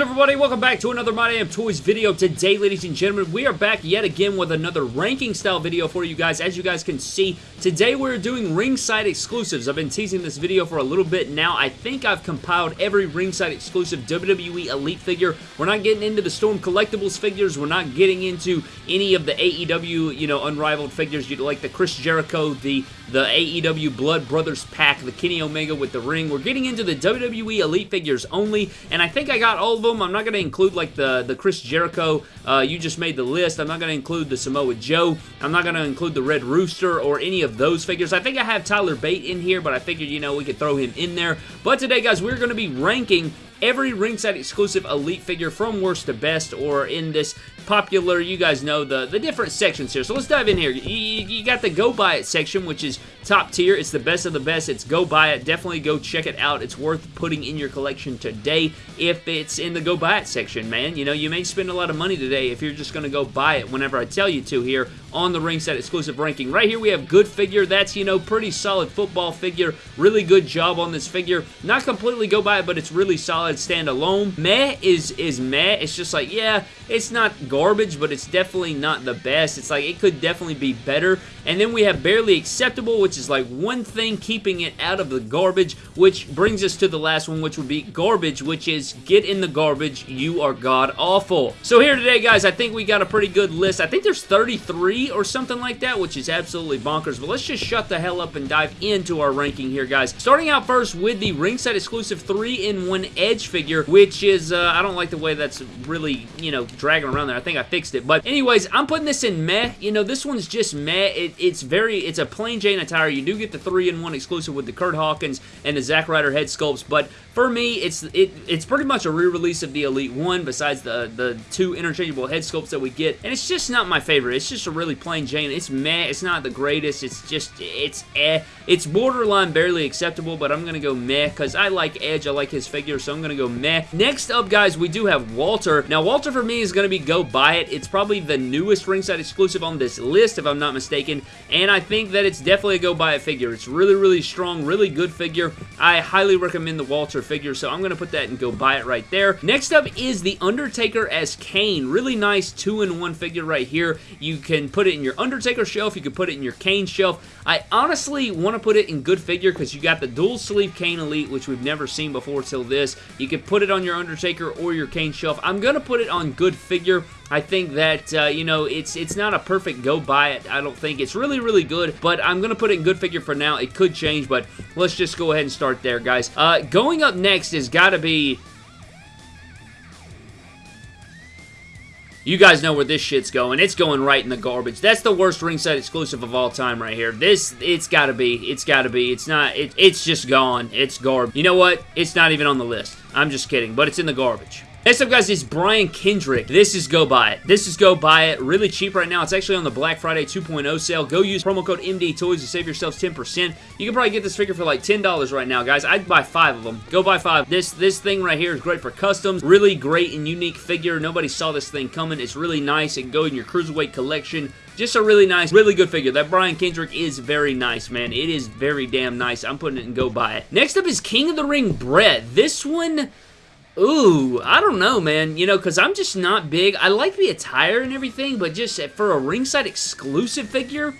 good, everybody? Welcome back to another My Damn Toys video. Today, ladies and gentlemen, we are back yet again with another ranking style video for you guys. As you guys can see, today we're doing ringside exclusives. I've been teasing this video for a little bit now. I think I've compiled every ringside exclusive WWE Elite figure. We're not getting into the Storm Collectibles figures. We're not getting into any of the AEW, you know, unrivaled figures, You like the Chris Jericho, the the AEW Blood Brothers pack, the Kenny Omega with the ring. We're getting into the WWE Elite figures only, and I think I got all of them. I'm not going to include like the, the Chris Jericho, uh, you just made the list. I'm not going to include the Samoa Joe. I'm not going to include the Red Rooster or any of those figures. I think I have Tyler Bate in here, but I figured, you know, we could throw him in there. But today, guys, we're going to be ranking every ringside exclusive elite figure from worst to best or in this popular, you guys know the, the different sections here. So let's dive in here. You, you, got the Go Buy It section, which is top tier. It's the best of the best. It's Go Buy It. Definitely go check it out. It's worth putting in your collection today if it's in the Go Buy It section, man. You know, you may spend a lot of money today if you're just going to go buy it whenever I tell you to here on the ringside exclusive ranking. Right here we have good figure. That's, you know, pretty solid football figure. Really good job on this figure. Not completely Go Buy It, but it's really solid standalone. Meh is, is meh. It's just like, yeah, it's not garbage, but it's definitely not the best. It's like, it could definitely be better. And then we have barely acceptable, which is like one thing keeping it out of the garbage, which brings us to the last one, which would be garbage, which is get in the garbage, you are god awful. So here today, guys, I think we got a pretty good list. I think there's 33 or something like that, which is absolutely bonkers, but let's just shut the hell up and dive into our ranking here, guys. Starting out first with the ringside exclusive 3-in-1 Edge figure, which is, uh, I don't like the way that's really, you know, dragging around there. I think I fixed it, but anyways, I'm putting this in meh. You know, this one's just meh. It it, it's very, it's a plain Jane attire. You do get the 3-in-1 exclusive with the Kurt Hawkins and the Zack Ryder head sculpts, but for me, it's it, it's pretty much a re-release of the Elite 1 besides the, the two interchangeable head sculpts that we get, and it's just not my favorite. It's just a really plain Jane. It's meh. It's not the greatest. It's just, it's eh. It's borderline barely acceptable, but I'm going to go meh because I like Edge. I like his figure, so I'm going to go meh. Next up, guys, we do have Walter. Now, Walter for me is going to be go buy it. It's probably the newest ringside exclusive on this list, if I'm not mistaken, and I think that it's definitely a go buy it figure. It's really, really strong, really good figure. I highly recommend the Walter figure, so I'm going to put that and go buy it right there. Next up is the Undertaker as Kane. Really nice two-in-one figure right here. You can put it in your Undertaker shelf. You can put it in your Kane shelf. I honestly want to put it in good figure because you got the dual sleeve Kane Elite, which we've never seen before till this. You could put it on your Undertaker or your Kane shelf. I'm going to put it on good figure. I think that, uh, you know, it's it's not a perfect go buy it. I don't think it's really, really good, but I'm going to put it in good figure for now. It could change, but let's just go ahead and start there, guys. Uh, going up next has got to be You guys know where this shit's going. It's going right in the garbage. That's the worst ringside exclusive of all time right here. This, it's gotta be. It's gotta be. It's not, it, it's just gone. It's garbage. You know what? It's not even on the list. I'm just kidding, but it's in the garbage. Next up, guys, is Brian Kendrick. This is Go Buy It. This is Go Buy It. Really cheap right now. It's actually on the Black Friday 2.0 sale. Go use promo code MD Toys to save yourselves 10%. You can probably get this figure for like $10 right now, guys. I'd buy five of them. Go buy five. This, this thing right here is great for customs. Really great and unique figure. Nobody saw this thing coming. It's really nice. It can go in your Cruiserweight collection. Just a really nice, really good figure. That Brian Kendrick is very nice, man. It is very damn nice. I'm putting it in Go Buy It. Next up is King of the Ring Brett. This one Ooh, I don't know, man. You know, because I'm just not big. I like the attire and everything, but just for a ringside exclusive figure,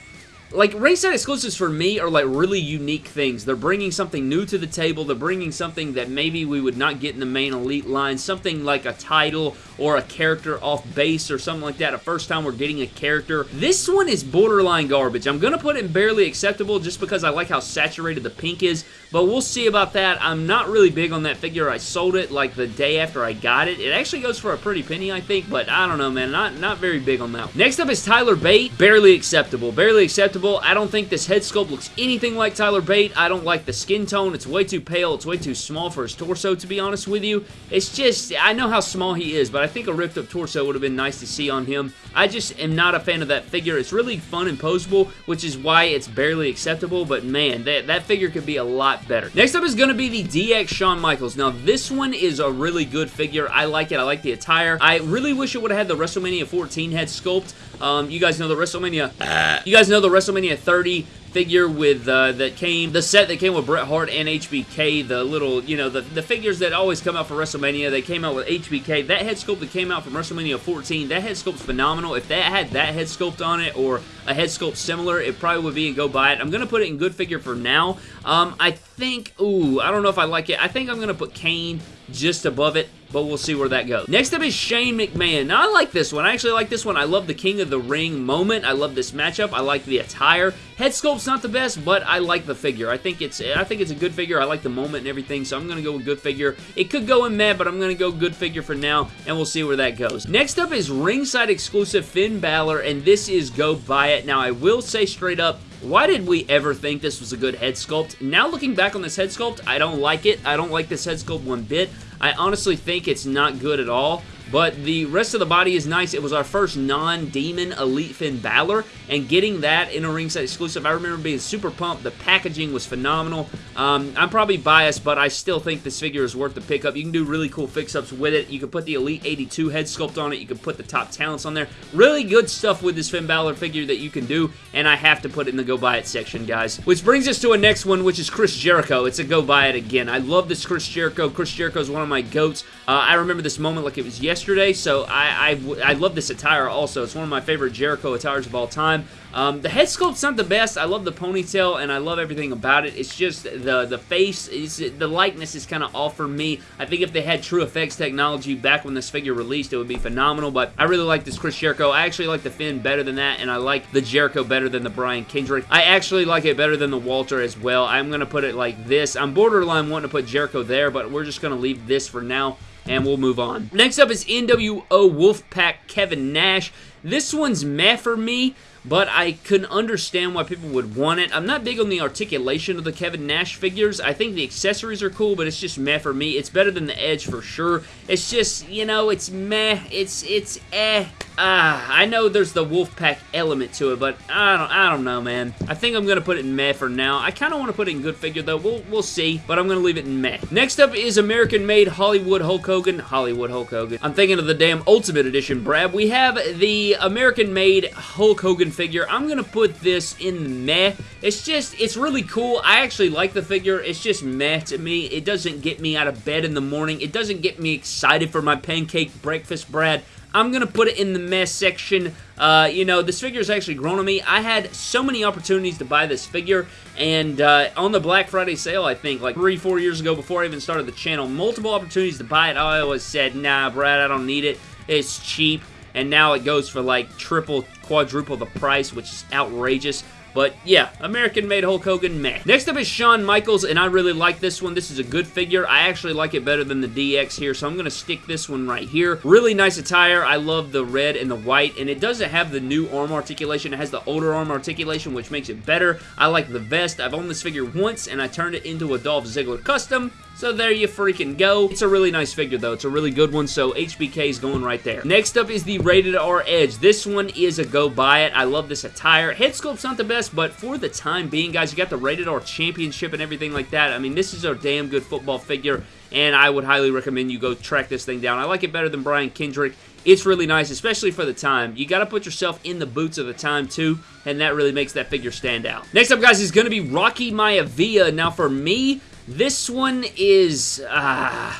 like ringside exclusives for me are like really unique things. They're bringing something new to the table. They're bringing something that maybe we would not get in the main elite line. Something like a title or a character off base or something like that. A first time we're getting a character. This one is borderline garbage. I'm going to put it in barely acceptable just because I like how saturated the pink is. But we'll see about that. I'm not really big on that figure. I sold it like the day after I got it. It actually goes for a pretty penny, I think. But I don't know, man. Not, not very big on that. Next up is Tyler Bate. Barely acceptable. Barely acceptable. I don't think this head sculpt looks anything like Tyler Bate. I don't like the skin tone. It's way too pale. It's way too small for his torso, to be honest with you. It's just, I know how small he is, but I think a ripped up torso would have been nice to see on him. I just am not a fan of that figure. It's really fun and posable, which is why it's barely acceptable, but man, that, that figure could be a lot better. Next up is going to be the DX Shawn Michaels. Now, this one is a really good figure. I like it. I like the attire. I really wish it would have had the WrestleMania 14 head sculpt. Um, you guys know the WrestleMania, uh, you guys know the WrestleMania 30 figure with uh, that came the set that came with Bret Hart and HBK the little you know the, the figures that always come out for WrestleMania they came out with HBK that head sculpt that came out from WrestleMania 14 that head sculpt's phenomenal. If that had that head sculpt on it or a head sculpt similar it probably would be and go buy it. I'm gonna put it in good figure for now. Um, I think ooh I don't know if I like it. I think I'm gonna put Kane just above it, but we'll see where that goes. Next up is Shane McMahon. Now, I like this one. I actually like this one. I love the King of the Ring moment. I love this matchup. I like the attire. Head sculpt's not the best, but I like the figure. I think it's I think it's a good figure. I like the moment and everything, so I'm going to go with good figure. It could go in mad, but I'm going to go good figure for now, and we'll see where that goes. Next up is ringside exclusive Finn Balor, and this is Go Buy It. Now, I will say straight up, why did we ever think this was a good head sculpt? Now looking back on this head sculpt, I don't like it. I don't like this head sculpt one bit. I honestly think it's not good at all. But the rest of the body is nice. It was our first non-demon Elite Finn Balor, and getting that in a ringside exclusive, I remember being super pumped. The packaging was phenomenal. Um, I'm probably biased, but I still think this figure is worth the pickup. You can do really cool fix-ups with it. You can put the Elite 82 head sculpt on it. You can put the top talents on there. Really good stuff with this Finn Balor figure that you can do, and I have to put it in the go buy it section, guys. Which brings us to a next one, which is Chris Jericho. It's a go buy it again. I love this Chris Jericho. Chris Jericho is one of my goats. Uh, I remember this moment like it was yesterday yesterday, so I, I, I love this attire also. It's one of my favorite Jericho attires of all time. Um, the head sculpt's not the best. I love the ponytail, and I love everything about it. It's just the the face, is the likeness is kind of off for me. I think if they had True Effects technology back when this figure released, it would be phenomenal, but I really like this Chris Jericho. I actually like the Finn better than that, and I like the Jericho better than the Brian Kendrick. I actually like it better than the Walter as well. I'm going to put it like this. I'm borderline wanting to put Jericho there, but we're just going to leave this for now and we'll move on. Next up is NWO Wolfpack Kevin Nash. This one's meh for me but I can understand why people would want it. I'm not big on the articulation of the Kevin Nash figures. I think the accessories are cool, but it's just meh for me. It's better than the Edge for sure. It's just, you know, it's meh. It's, it's eh. Ah, I know there's the Wolfpack element to it, but I don't, I don't know, man. I think I'm gonna put it in meh for now. I kind of want to put it in good figure though. We'll, we'll see, but I'm gonna leave it in meh. Next up is American-made Hollywood Hulk Hogan. Hollywood Hulk Hogan. I'm thinking of the damn Ultimate Edition, Brad. We have the American-made Hulk Hogan figure. I'm to put this in meh. It's just, it's really cool. I actually like the figure. It's just meh to me. It doesn't get me out of bed in the morning. It doesn't get me excited for my pancake breakfast, Brad. I'm going to put it in the mess section. Uh, you know, this figure has actually grown on me. I had so many opportunities to buy this figure, and uh, on the Black Friday sale, I think, like three, four years ago before I even started the channel, multiple opportunities to buy it. I always said, nah, Brad, I don't need it. It's cheap and now it goes for like triple, quadruple the price, which is outrageous. But yeah, American-made Hulk Hogan, meh. Next up is Shawn Michaels, and I really like this one. This is a good figure. I actually like it better than the DX here, so I'm going to stick this one right here. Really nice attire. I love the red and the white, and it doesn't have the new arm articulation. It has the older arm articulation, which makes it better. I like the vest. I've owned this figure once, and I turned it into a Dolph Ziggler custom. So there you freaking go. It's a really nice figure though. It's a really good one, so HBK is going right there. Next up is the Rated R Edge. This one is a go buy it. I love this attire. Head sculpt's not the best, but for the time being, guys, you got the Rated R Championship and everything like that. I mean, this is a damn good football figure, and I would highly recommend you go track this thing down. I like it better than Brian Kendrick. It's really nice, especially for the time. You got to put yourself in the boots of the time, too, and that really makes that figure stand out. Next up, guys, is going to be Rocky Maivia. Now, for me, this one is... Uh,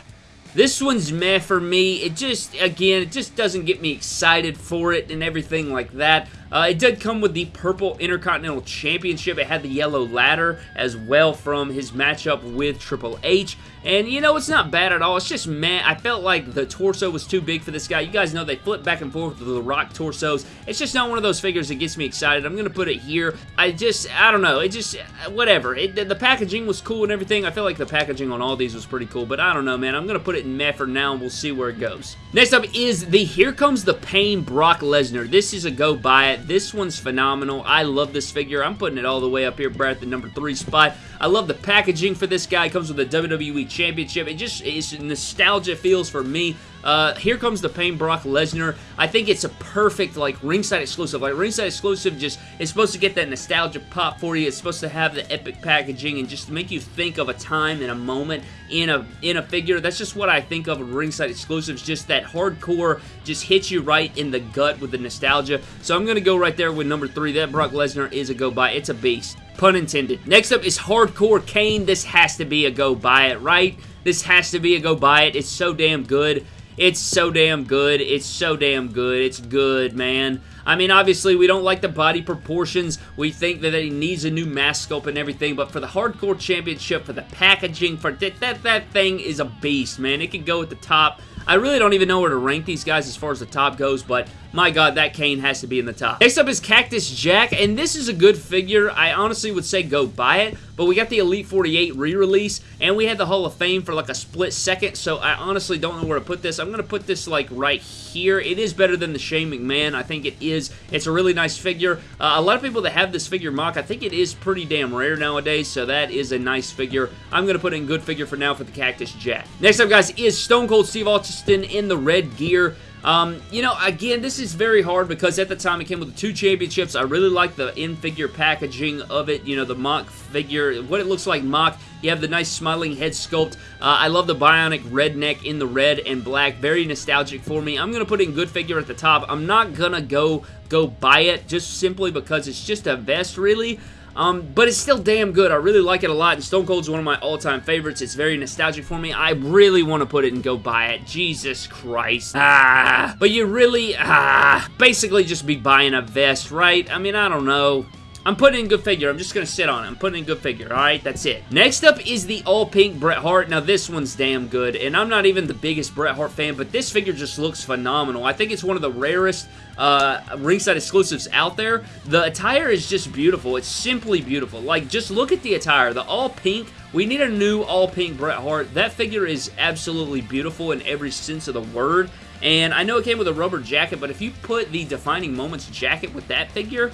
this one's meh for me. It just, again, it just doesn't get me excited for it and everything like that. Uh, it did come with the Purple Intercontinental Championship. It had the yellow ladder as well from his matchup with Triple H. And, you know, it's not bad at all. It's just man, I felt like the torso was too big for this guy. You guys know they flip back and forth with the Rock torsos. It's just not one of those figures that gets me excited. I'm going to put it here. I just, I don't know. It just, whatever. It, the packaging was cool and everything. I feel like the packaging on all these was pretty cool. But I don't know, man. I'm going to put it in meh for now and we'll see where it goes. Next up is the Here Comes the Pain Brock Lesnar. This is a go buy it. This one's phenomenal. I love this figure. I'm putting it all the way up here, Brad, at the number three spot. I love the packaging for this guy. It comes with a WWE Championship. It just is nostalgia feels for me. Uh, here comes the Pain Brock Lesnar. I think it's a perfect like ringside exclusive. Like ringside exclusive just is supposed to get that nostalgia pop for you. It's supposed to have the epic packaging and just make you think of a time and a moment in a in a figure. That's just what I think of ringside exclusives. Just that hardcore just hits you right in the gut with the nostalgia. So I'm gonna go right there with number three. That Brock Lesnar is a go buy. It's a beast. Pun intended. Next up is Hardcore Kane. This has to be a go buy it, right? This has to be a go buy it. It's so damn good. It's so damn good. It's so damn good. It's good, man. I mean, obviously, we don't like the body proportions. We think that he needs a new mask sculpt and everything, but for the Hardcore Championship, for the packaging, for that, that, that thing is a beast, man. It can go at the top. I really don't even know where to rank these guys as far as the top goes, but my god, that Kane has to be in the top. Next up is Cactus Jack, and this is a good figure. I honestly would say go buy it, but we got the Elite 48 re-release, and we had the Hall of Fame for like a split second, so I honestly don't know where to put this. I'm going to put this like right here. It is better than the Shane McMahon. I think it is. It's a really nice figure. Uh, a lot of people that have this figure mock, I think it is pretty damn rare nowadays, so that is a nice figure. I'm going to put in good figure for now for the Cactus Jack. Next up, guys, is Stone Cold Steve Austin in the red gear. Um, you know, again, this is very hard because at the time it came with the two championships. I really like the in-figure packaging of it, you know, the mock figure, what it looks like mock. You have the nice smiling head sculpt. Uh, I love the bionic redneck in the red and black. Very nostalgic for me. I'm going to put in good figure at the top. I'm not going to go go buy it just simply because it's just a vest, really. Um, but it's still damn good. I really like it a lot, and Stone Cold's one of my all-time favorites. It's very nostalgic for me. I really want to put it and go buy it. Jesus Christ. Ah. But you really, ah, basically just be buying a vest, right? I mean, I don't know. I'm putting in good figure. I'm just going to sit on it. I'm putting in good figure. All right, that's it. Next up is the all-pink Bret Hart. Now, this one's damn good, and I'm not even the biggest Bret Hart fan, but this figure just looks phenomenal. I think it's one of the rarest uh, ringside exclusives out there. The attire is just beautiful. It's simply beautiful. Like, just look at the attire. The all-pink we need a new all-pink Bret Hart. That figure is absolutely beautiful in every sense of the word. And I know it came with a rubber jacket, but if you put the Defining Moments jacket with that figure,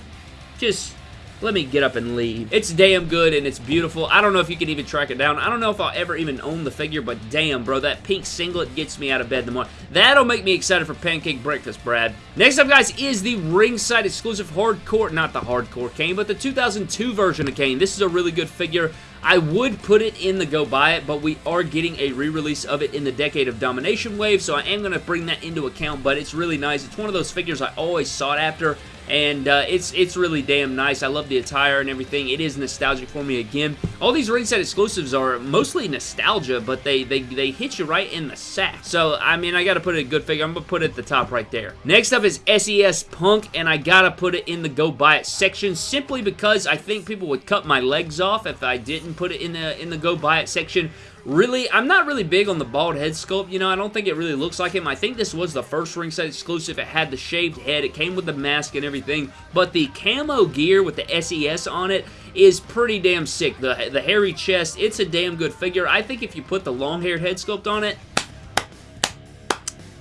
just let me get up and leave. It's damn good and it's beautiful. I don't know if you can even track it down. I don't know if I'll ever even own the figure, but damn, bro, that pink singlet gets me out of bed in the morning. That'll make me excited for pancake breakfast, Brad. Next up, guys, is the ringside exclusive hardcore, not the hardcore Kane, but the 2002 version of Kane. This is a really good figure. I would put it in the go buy it, but we are getting a re-release of it in the Decade of Domination wave, so I am going to bring that into account, but it's really nice. It's one of those figures I always sought after, and uh, it's it's really damn nice. I love the attire and everything. It is nostalgic for me again. All these ringside exclusives are mostly nostalgia, but they they, they hit you right in the sack. So, I mean, I got to put it a good figure. I'm to put it at the top right there. Next up is SES Punk, and I got to put it in the go buy it section simply because I think people would cut my legs off if I didn't put it in the, in the go buy it section really, I'm not really big on the bald head sculpt. You know, I don't think it really looks like him. I think this was the first ringside exclusive. It had the shaved head. It came with the mask and everything. But the camo gear with the SES on it is pretty damn sick. The, the hairy chest, it's a damn good figure. I think if you put the long-haired head sculpt on it,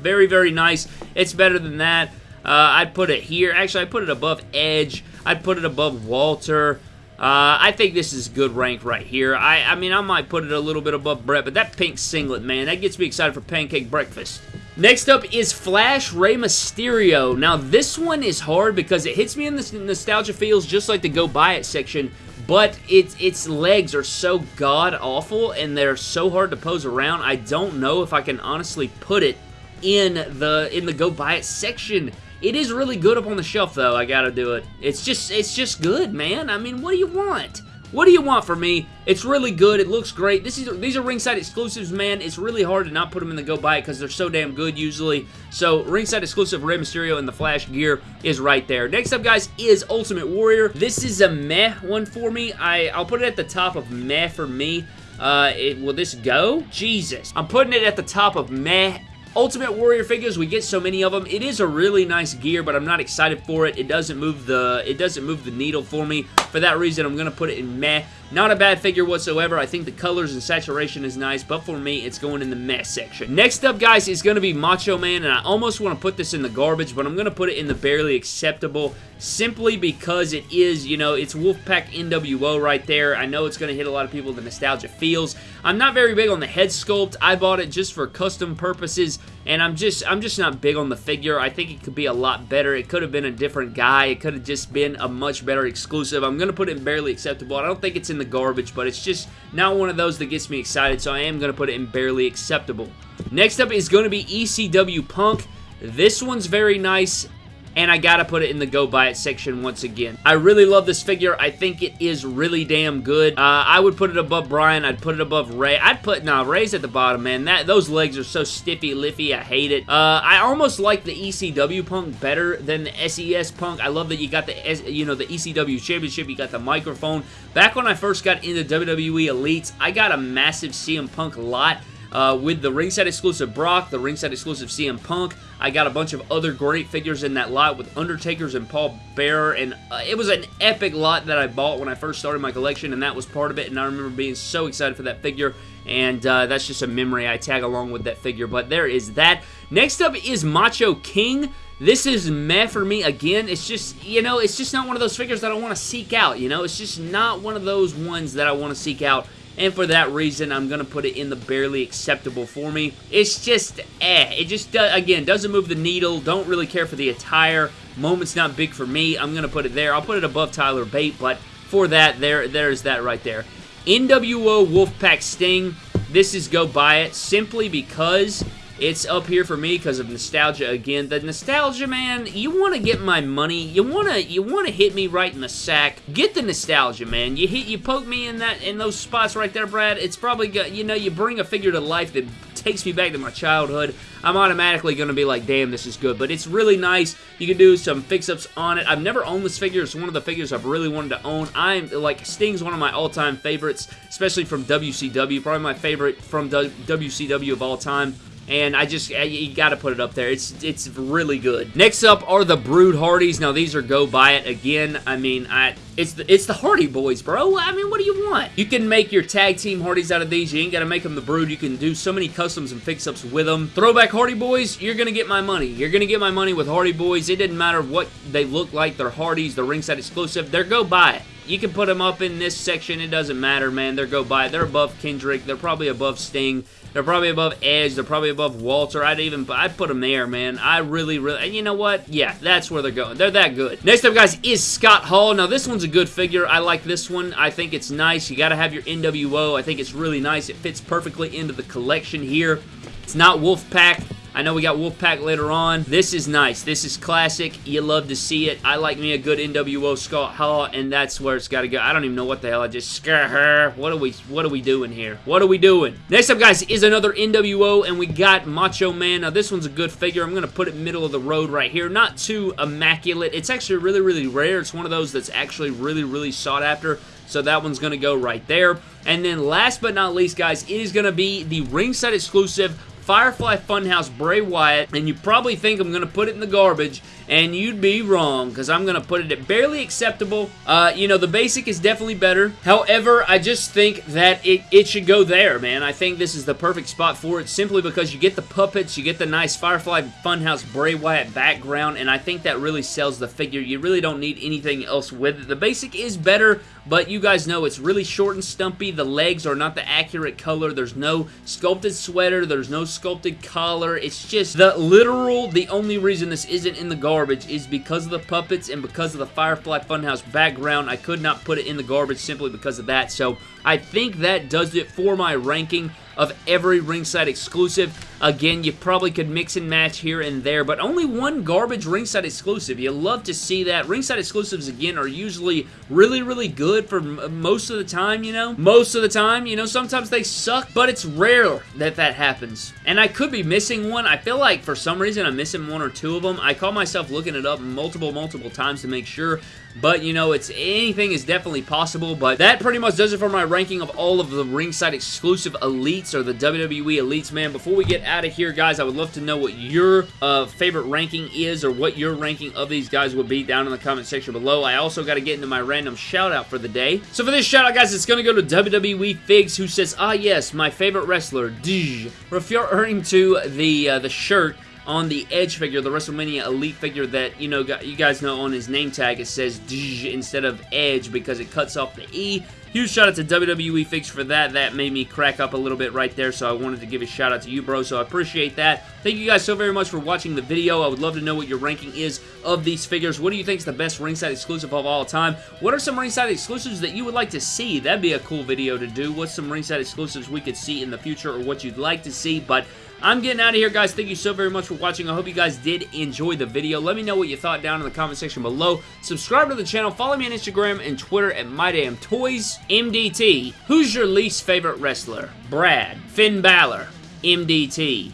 very, very nice. It's better than that. Uh, I'd put it here. Actually, I put it above Edge. I'd put it above Walter. Uh, I think this is good rank right here. I, I mean, I might put it a little bit above Bret, but that pink singlet, man, that gets me excited for pancake breakfast. Next up is Flash Rey Mysterio. Now, this one is hard because it hits me in the nostalgia feels just like the Go Buy It section, but its its legs are so god-awful and they're so hard to pose around, I don't know if I can honestly put it in the in the Go Buy It section. It is really good up on the shelf, though. I gotta do it. It's just, it's just good, man. I mean, what do you want? What do you want from me? It's really good. It looks great. This is These are ringside exclusives, man. It's really hard to not put them in the go buy it because they're so damn good usually. So ringside exclusive Rey Mysterio and the Flash gear is right there. Next up, guys, is Ultimate Warrior. This is a meh one for me. I, I'll put it at the top of meh for me. Uh, it, will this go? Jesus. I'm putting it at the top of meh Ultimate Warrior figures, we get so many of them. It is a really nice gear, but I'm not excited for it. It doesn't move the it doesn't move the needle for me. For that reason, I'm going to put it in meh. Not a bad figure whatsoever. I think the colors and saturation is nice, but for me, it's going in the mess section. Next up, guys, is going to be Macho Man, and I almost want to put this in the garbage, but I'm going to put it in the barely acceptable simply because it is, you know, it's Wolfpack NWO right there. I know it's going to hit a lot of people, the nostalgia feels. I'm not very big on the head sculpt. I bought it just for custom purposes, and I'm just, I'm just not big on the figure. I think it could be a lot better. It could have been a different guy. It could have just been a much better exclusive. I'm going to put it in barely acceptable. I don't think it's in the garbage, but it's just not one of those that gets me excited, so I am going to put it in barely acceptable. Next up is going to be ECW Punk. This one's very nice. And I gotta put it in the go buy it section once again. I really love this figure. I think it is really damn good. Uh, I would put it above Brian. I'd put it above Rey. I'd put, nah, Rey's at the bottom, man. That Those legs are so stiffy, liffy. I hate it. Uh, I almost like the ECW Punk better than the SES Punk. I love that you got the, you know, the ECW Championship. You got the microphone. Back when I first got into WWE Elites, I got a massive CM Punk lot uh, with the ringside exclusive Brock, the ringside exclusive CM Punk. I got a bunch of other great figures in that lot with Undertakers and Paul Bearer, and uh, it was an epic lot that I bought when I first started my collection, and that was part of it, and I remember being so excited for that figure, and uh, that's just a memory I tag along with that figure, but there is that. Next up is Macho King. This is meh for me. Again, it's just, you know, it's just not one of those figures that I want to seek out, you know? It's just not one of those ones that I want to seek out and for that reason, I'm going to put it in the barely acceptable for me. It's just, eh. It just, do, again, doesn't move the needle. Don't really care for the attire. Moment's not big for me. I'm going to put it there. I'll put it above Tyler Bate, but for that, there, there's that right there. NWO Wolfpack Sting. This is go buy it simply because it's up here for me because of nostalgia again. The nostalgia, man, you want to get my money. You want to you want to hit me right in the sack. Get the nostalgia, man. You hit you poke me in that in those spots right there, Brad. It's probably got, you know, you bring a figure to life that takes me back to my childhood. I'm automatically going to be like, damn, this is good. But it's really nice. You can do some fix-ups on it. I've never owned this figure. It's one of the figures I've really wanted to own. I'm, like, Sting's one of my all-time favorites, especially from WCW. Probably my favorite from WCW of all time and I just, you gotta put it up there. It's it's really good. Next up are the Brood Hardys. Now, these are go buy it. Again, I mean, I it's the, it's the Hardy Boys, bro. I mean, what do you want? You can make your tag team Hardys out of these. You ain't gotta make them the Brood. You can do so many customs and fix-ups with them. Throwback Hardy Boys, you're gonna get my money. You're gonna get my money with Hardy Boys. It didn't matter what they look like. They're Hardys. They're ringside exclusive. They're go buy it. You can put them up in this section. It doesn't matter, man. They're go buy it. They're above Kendrick. They're probably above Sting. They're probably above Edge. They're probably above Walter. I'd even I'd put them there, man. I really, really, and you know what? Yeah, that's where they're going. They're that good. Next up, guys, is Scott Hall. Now, this one's a good figure. I like this one. I think it's nice. You got to have your NWO. I think it's really nice. It fits perfectly into the collection here. It's not Wolfpack. I know we got Wolfpack later on. This is nice. This is classic. You love to see it. I like me a good NWO Scott Hall, and that's where it's got to go. I don't even know what the hell I just scare her. What are we What are we doing here? What are we doing? Next up, guys, is another NWO, and we got Macho Man. Now, this one's a good figure. I'm going to put it middle of the road right here. Not too immaculate. It's actually really, really rare. It's one of those that's actually really, really sought after. So that one's going to go right there. And then last but not least, guys, it is going to be the ringside exclusive Firefly Funhouse Bray Wyatt, and you probably think I'm going to put it in the garbage, and you'd be wrong, because I'm going to put it at barely acceptable. Uh, you know, the basic is definitely better. However, I just think that it, it should go there, man. I think this is the perfect spot for it, simply because you get the puppets, you get the nice Firefly Funhouse Bray Wyatt background, and I think that really sells the figure. You really don't need anything else with it. The basic is better, but you guys know it's really short and stumpy. The legs are not the accurate color. There's no sculpted sweater. There's no sculpted collar. It's just the literal, the only reason this isn't in the garbage is because of the puppets and because of the Firefly Funhouse background. I could not put it in the garbage simply because of that. So I think that does it for my ranking of every ringside exclusive. Again, you probably could mix and match here and there, but only one garbage ringside exclusive. You love to see that. Ringside exclusives, again, are usually really, really good for most of the time, you know? Most of the time, you know, sometimes they suck, but it's rare that that happens. And I could be missing one. I feel like for some reason I'm missing one or two of them. I call myself looking it up multiple, multiple times to make sure, but, you know, it's anything is definitely possible, but that pretty much does it for my ranking of all of the ringside exclusive elites or the WWE elites, man. Before we get out of here, guys, I would love to know what your uh, favorite ranking is or what your ranking of these guys would be down in the comment section below. I also got to get into my random shout out for the day. So for this shout out, guys, it's going to go to WWE Figs, who says, ah, yes, my favorite wrestler, Dij, referring to the, uh, the shirt on the Edge figure, the WrestleMania Elite figure that, you know, you guys know on his name tag, it says Dj instead of Edge because it cuts off the E. Huge shout out to WWE Fix for that. That made me crack up a little bit right there, so I wanted to give a shout out to you, bro, so I appreciate that. Thank you guys so very much for watching the video. I would love to know what your ranking is of these figures. What do you think is the best ringside exclusive of all time? What are some ringside exclusives that you would like to see? That'd be a cool video to do. What's some ringside exclusives we could see in the future or what you'd like to see? But I'm getting out of here, guys. Thank you so very much for watching. I hope you guys did enjoy the video. Let me know what you thought down in the comment section below. Subscribe to the channel. Follow me on Instagram and Twitter at MyDamnToys. MDT, who's your least favorite wrestler? Brad, Finn Balor, MDT.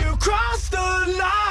You crossed the line!